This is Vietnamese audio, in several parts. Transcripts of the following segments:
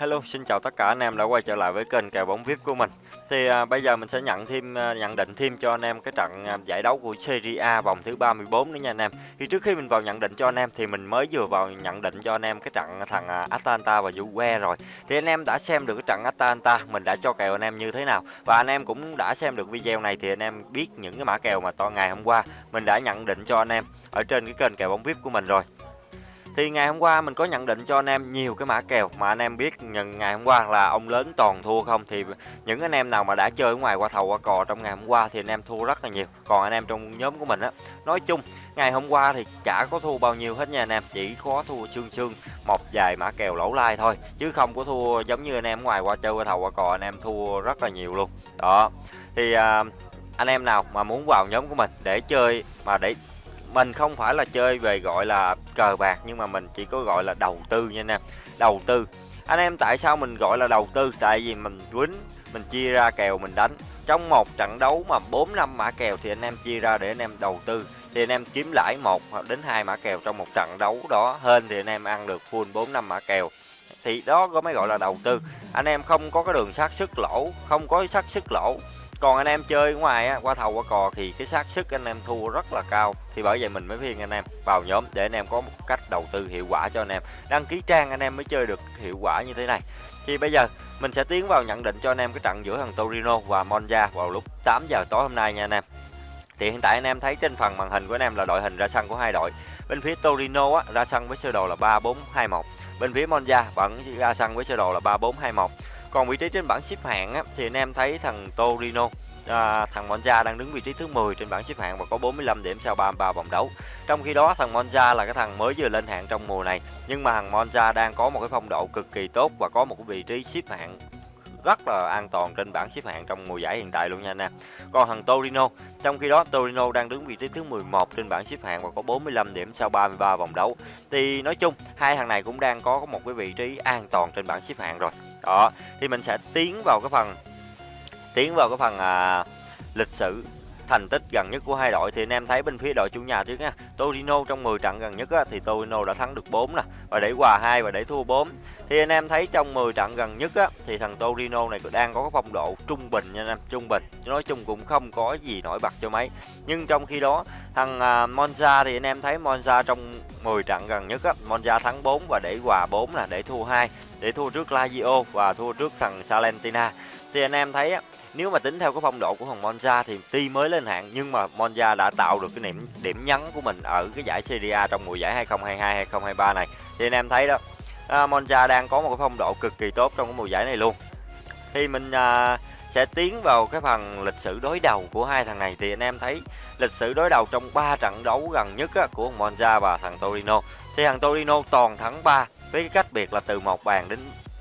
Hello, xin chào tất cả anh em đã quay trở lại với kênh kèo bóng VIP của mình. Thì à, bây giờ mình sẽ nhận thêm à, nhận định thêm cho anh em cái trận à, giải đấu của Serie A vòng thứ 34 nữa nha anh em. Thì trước khi mình vào nhận định cho anh em thì mình mới vừa vào nhận định cho anh em cái trận thằng à, Atalanta và Juve rồi. Thì anh em đã xem được cái trận Atalanta, mình đã cho kèo anh em như thế nào và anh em cũng đã xem được video này thì anh em biết những cái mã kèo mà to ngày hôm qua mình đã nhận định cho anh em ở trên cái kênh kèo bóng VIP của mình rồi. Thì ngày hôm qua mình có nhận định cho anh em nhiều cái mã kèo mà anh em biết nhận ngày hôm qua là ông lớn toàn thua không thì những anh em nào mà đã chơi ở ngoài qua thầu qua cò trong ngày hôm qua thì anh em thua rất là nhiều. Còn anh em trong nhóm của mình á, nói chung ngày hôm qua thì chả có thua bao nhiêu hết nha anh em, chỉ có thua chương chương một vài mã kèo lỗ lai thôi chứ không có thua giống như anh em ngoài qua chơi qua thầu qua cò anh em thua rất là nhiều luôn. Đó. Thì à, anh em nào mà muốn vào nhóm của mình để chơi mà để mình không phải là chơi về, gọi là, cờ bạc, nhưng mà mình chỉ có, gọi là, đầu tư nha anh em. Đầu tư. Anh em tại sao mình gọi là đầu tư? Tại vì mình quýnh, mình chia ra kèo, mình đánh. Trong một trận đấu mà 4 năm mã kèo thì anh em chia ra để anh em đầu tư. Thì anh em kiếm lãi một hoặc đến hai mã kèo trong một trận đấu đó. Hơn thì anh em ăn được full 4 năm mã kèo. Thì đó có mới gọi là đầu tư. Anh em không có cái đường xác sức lỗ, không có xác sức lỗ còn anh em chơi ngoài á, qua thầu qua cò thì cái xác sức anh em thua rất là cao. Thì bởi vậy mình mới khuyên anh em vào nhóm để anh em có một cách đầu tư hiệu quả cho anh em. Đăng ký trang anh em mới chơi được hiệu quả như thế này. Thì bây giờ mình sẽ tiến vào nhận định cho anh em cái trận giữa thằng Torino và Monza vào lúc 8 giờ tối hôm nay nha anh em. Thì hiện tại anh em thấy trên phần màn hình của anh em là đội hình ra sân của hai đội. Bên phía Torino á, ra sân với sơ đồ là 3421 bên phía Monza vẫn ra sân với sơ đồ là 3421 còn vị trí trên bảng xếp hạng á, thì anh em thấy thằng Torino à, thằng Monza đang đứng vị trí thứ 10 trên bảng xếp hạng và có 45 điểm sau 33 vòng đấu. Trong khi đó thằng Monza là cái thằng mới vừa lên hạng trong mùa này, nhưng mà thằng Monza đang có một cái phong độ cực kỳ tốt và có một cái vị trí xếp hạng rất là an toàn trên bảng xếp hạng trong mùa giải hiện tại luôn nha anh em. Còn thằng Torino, trong khi đó Torino đang đứng vị trí thứ 11 trên bảng xếp hạng và có 45 điểm sau 33 vòng đấu. Thì nói chung hai thằng này cũng đang có một cái vị trí an toàn trên bảng xếp hạng rồi. Đó, thì mình sẽ tiến vào cái phần tiến vào cái phần à, lịch sử thành tích gần nhất của hai đội thì anh em thấy bên phía đội chủ nhà trước nha. Torino trong 10 trận gần nhất á, thì Torino đã thắng được 4 nè và để hòa 2 và để thua 4. Thì anh em thấy trong 10 trận gần nhất á, thì thằng Torino này đang có cái phong độ trung bình nha anh em, trung bình. Nói chung cũng không có gì nổi bật cho mấy. Nhưng trong khi đó thằng à, Monza thì anh em thấy Monza trong 10 trận gần nhất á, Monza thắng 4 và để hòa 4 là để thua 2, để thua trước Lazio và thua trước thằng Salentina. Thì anh em thấy á, nếu mà tính theo cái phong độ của thằng Monza thì tuy mới lên hạng nhưng mà Monza đã tạo được cái điểm điểm nhấn của mình ở cái giải Serie A trong mùa giải 2022 2023 này. Thì anh em thấy đó, à, Monza đang có một cái phong độ cực kỳ tốt trong cái mùa giải này luôn. Thì mình à, sẽ tiến vào cái phần lịch sử đối đầu của hai thằng này thì anh em thấy lịch sử đối đầu trong 3 trận đấu gần nhất á, của thằng Monza và thằng Torino. Thì thằng Torino toàn thắng 3 với cái cách biệt là từ một bàn đến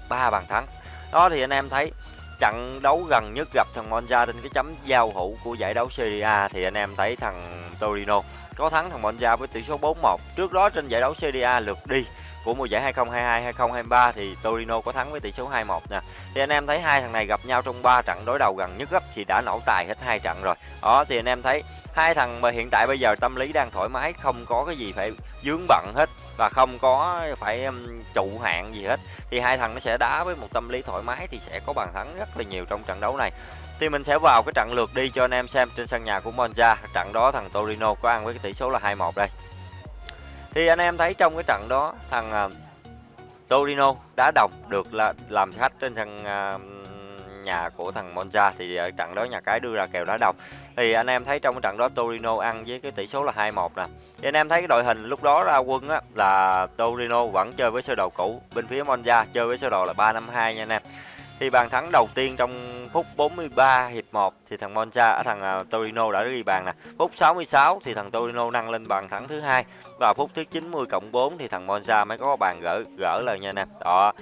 3 bàn thắng. Đó thì anh em thấy trận đấu gần nhất gặp thằng Monza trên cái chấm giao hữu của giải đấu Serie A thì anh em thấy thằng Torino có thắng thằng Monza với tỷ số 4-1. Trước đó trên giải đấu Serie A lượt đi của mùa giải 2022-2023 thì Torino có thắng với tỷ số 2-1 nè. Thì anh em thấy hai thằng này gặp nhau trong 3 trận đối đầu gần nhất gấp thì đã nổ tài hết hai trận rồi. Đó, thì anh em thấy hai thằng mà hiện tại bây giờ tâm lý đang thoải mái không có cái gì phải dướng bận hết và không có phải um, trụ hạn gì hết thì hai thằng nó sẽ đá với một tâm lý thoải mái thì sẽ có bàn thắng rất là nhiều trong trận đấu này. Thì mình sẽ vào cái trận lượt đi cho anh em xem trên sân nhà của Monza. Trận đó thằng Torino có ăn với cái tỷ số là 2-1 đây. Thì anh em thấy trong cái trận đó thằng uh, Torino đá đồng được là làm khách trên sân uh, nhà của thằng Monza thì ở trận đó nhà cái đưa ra kèo đá đồng. Thì anh em thấy trong cái trận đó Torino ăn với cái tỷ số là 2-1 nè. Thì anh em thấy cái đội hình lúc đó ra quân á là Torino vẫn chơi với sơ đồ cũ, bên phía Monza chơi với sơ đồ là 352 nha anh em. Thì bàn thắng đầu tiên trong phút 43 hiệp 1 thì thằng Monza à, thằng uh, Torino đã ghi bàn nè. Phút 66 thì thằng Torino nâng lên bàn thắng thứ hai và phút thứ 90 cộng 4 thì thằng Monza mới có bàn gỡ gỡ lời nha nè. Đó.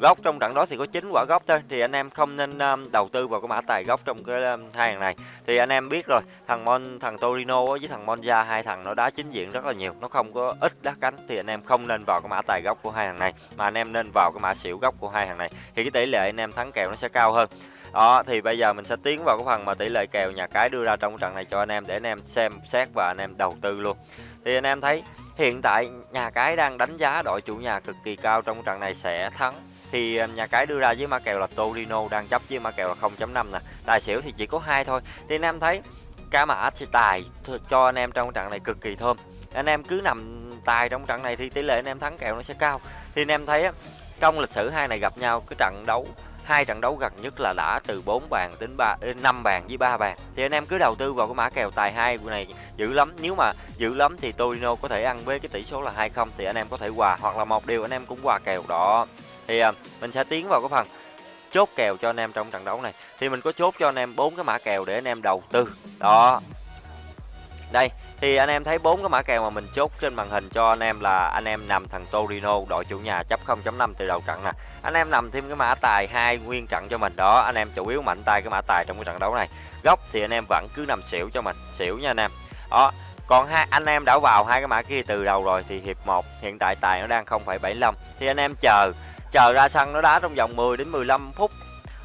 Góc trong trận đó thì có 9 quả góc thôi thì anh em không nên um, đầu tư vào cái mã tài góc trong cái um, hai thằng này. Thì anh em biết rồi, thằng Mon thằng Torino với thằng Monza hai thằng nó đá chính diện rất là nhiều, nó không có ít đá cánh thì anh em không nên vào cái mã tài góc của hai thằng này mà anh em nên vào cái mã xỉu góc của hai thằng này. Thì cái tỷ lệ anh em thắng kèo nó sẽ cao hơn đó, thì bây giờ mình sẽ tiến vào cái phần mà tỷ lệ kèo nhà cái đưa ra trong trận này cho anh em để anh em xem xét và anh em đầu tư luôn. Thì anh em thấy, hiện tại nhà cái đang đánh giá đội chủ nhà cực kỳ cao trong trận này sẽ thắng. Thì à, nhà cái đưa ra với mã kèo là Torino đang chấp với mã kèo là 0.5 nè. Tài xỉu thì chỉ có hai thôi. Thì anh em thấy, cá mã sẽ tài cho anh em trong trận này cực kỳ thơm. Anh em cứ nằm tài trong trận này thì tỷ lệ anh em thắng kèo nó sẽ cao. Thì anh em thấy á, trong lịch sử hai này gặp nhau, cái trận đấu hai trận đấu gần nhất là đã từ 4 bàn đến 3 5 ờ, bàn với 3 bàn. Thì anh em cứ đầu tư vào cái mã kèo tài hai này dữ lắm. Nếu mà dữ lắm thì Torino có thể ăn với cái tỷ số là 2-0 thì anh em có thể hòa hoặc là một điều anh em cũng hòa kèo đó. Thì à, mình sẽ tiến vào cái phần chốt kèo cho anh em trong trận đấu này. Thì mình có chốt cho anh em bốn cái mã kèo để anh em đầu tư. Đó đây thì anh em thấy bốn cái mã kèo mà mình chốt trên màn hình cho anh em là anh em nằm thằng Torino đội chủ nhà chấp 0.5 từ đầu trận nè. Anh em nằm thêm cái mã tài hai nguyên trận cho mình đó anh em chủ yếu mạnh tay cái mã tài trong cái trận đấu này. Góc thì anh em vẫn cứ nằm xỉu cho mình xỉu nha anh em. Đó còn hai anh em đã vào hai cái mã kia từ đầu rồi thì hiệp 1 hiện tại tài nó đang 0,75 thì anh em chờ chờ ra sân nó đá trong vòng 10 đến 15 phút.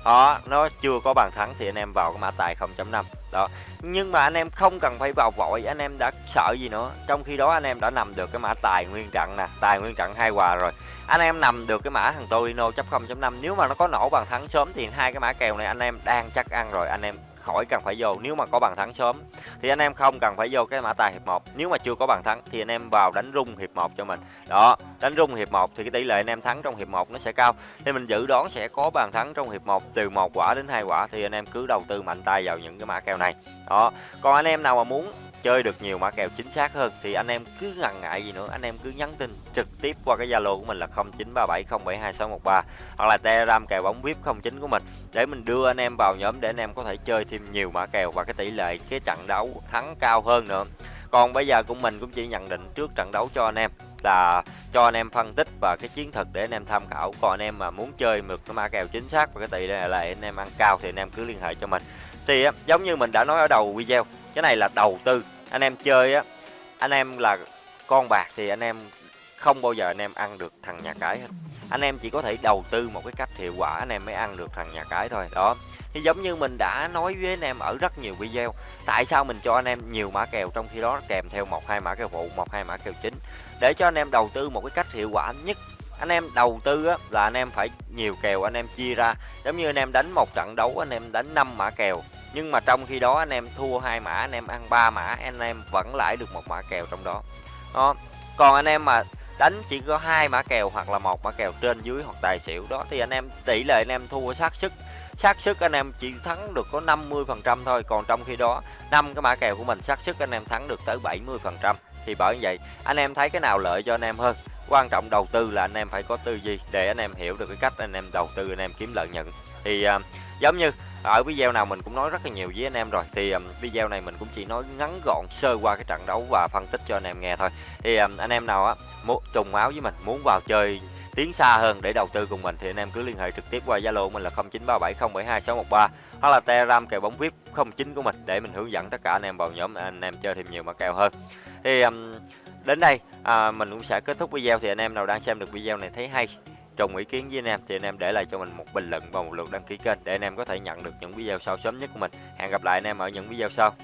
Đó nó chưa có bàn thắng thì anh em vào cái mã tài 0.5 đó. Nhưng mà anh em không cần phải vào vội, anh em đã sợ gì nữa. Trong khi đó anh em đã nằm được cái mã tài nguyên trận nè, tài nguyên trận hai quà rồi. Anh em nằm được cái mã thằng Torino chấp 0.5 nếu mà nó có nổ bàn thắng sớm thì hai cái mã kèo này anh em đang chắc ăn rồi, anh em khỏi cần phải vô. Nếu mà có bàn thắng sớm, thì anh em không cần phải vô cái mã tài hiệp 1 nếu mà chưa có bàn thắng, thì anh em vào đánh rung hiệp 1 cho mình. Đó, đánh rung hiệp 1 thì cái tỷ lệ anh em thắng trong hiệp 1 nó sẽ cao. Thì mình dự đoán sẽ có bàn thắng trong hiệp 1 từ một quả đến hai quả, thì anh em cứ đầu tư mạnh tay vào những cái mã kèo này. Đó, còn anh em nào mà muốn chơi được nhiều mã kèo chính xác hơn thì anh em cứ ngần ngại gì nữa anh em cứ nhắn tin trực tiếp qua cái zalo của mình là 0937072613 hoặc là telegram kèo bóng vip 09 của mình để mình đưa anh em vào nhóm để anh em có thể chơi thêm nhiều mã kèo và cái tỷ lệ cái trận đấu thắng cao hơn nữa còn bây giờ của mình cũng chỉ nhận định trước trận đấu cho anh em là cho anh em phân tích và cái chiến thuật để anh em tham khảo còn anh em mà muốn chơi mượt cái mã kèo chính xác và cái tỷ lệ là anh em ăn cao thì anh em cứ liên hệ cho mình thì giống như mình đã nói ở đầu video cái này là đầu tư anh em chơi á anh em là con bạc thì anh em không bao giờ anh em ăn được thằng nhà cái hết anh em chỉ có thể đầu tư một cái cách hiệu quả anh em mới ăn được thằng nhà cái thôi đó thì giống như mình đã nói với anh em ở rất nhiều video tại sao mình cho anh em nhiều mã kèo trong khi đó kèm theo một hai mã kèo phụ một hai mã kèo chính để cho anh em đầu tư một cái cách hiệu quả nhất anh em đầu tư á, là anh em phải nhiều kèo anh em chia ra giống như anh em đánh một trận đấu anh em đánh 5 mã kèo nhưng mà trong khi đó anh em thua hai mã anh em ăn ba mã anh em vẫn lãi được một mã kèo trong đó đó còn anh em mà đánh chỉ có hai mã kèo hoặc là một mã kèo trên dưới hoặc tài xỉu đó thì anh em tỷ lệ anh em thua xác sức xác sức anh em chỉ thắng được có 50 phần trăm thôi còn trong khi đó năm cái mã kèo của mình xác sức anh em thắng được tới 70 phần trăm thì bởi vậy anh em thấy cái nào lợi cho anh em hơn quan trọng đầu tư là anh em phải có tư duy để anh em hiểu được cái cách anh em đầu tư anh em kiếm lợi nhuận thì uh, giống như ở video nào mình cũng nói rất là nhiều với anh em rồi. Thì um, video này mình cũng chỉ nói ngắn gọn sơ qua cái trận đấu và phân tích cho anh em nghe thôi. Thì um, anh em nào á muốn trùng máu với mình muốn vào chơi tiến xa hơn để đầu tư cùng mình thì anh em cứ liên hệ trực tiếp qua Zalo mình là 0937072613 hoặc là Telegram kèo bóng VIP 09 của mình để mình hướng dẫn tất cả anh em vào nhóm anh em chơi thêm nhiều mã kèo hơn. Thì um, đến đây à, mình cũng sẽ kết thúc video. Thì anh em nào đang xem được video này thấy hay trùng ý kiến với anh em thì anh em để lại cho mình một bình luận và một lượt đăng ký kênh để anh em có thể nhận được những video sau sớm nhất của mình. Hẹn gặp lại anh em ở những video sau.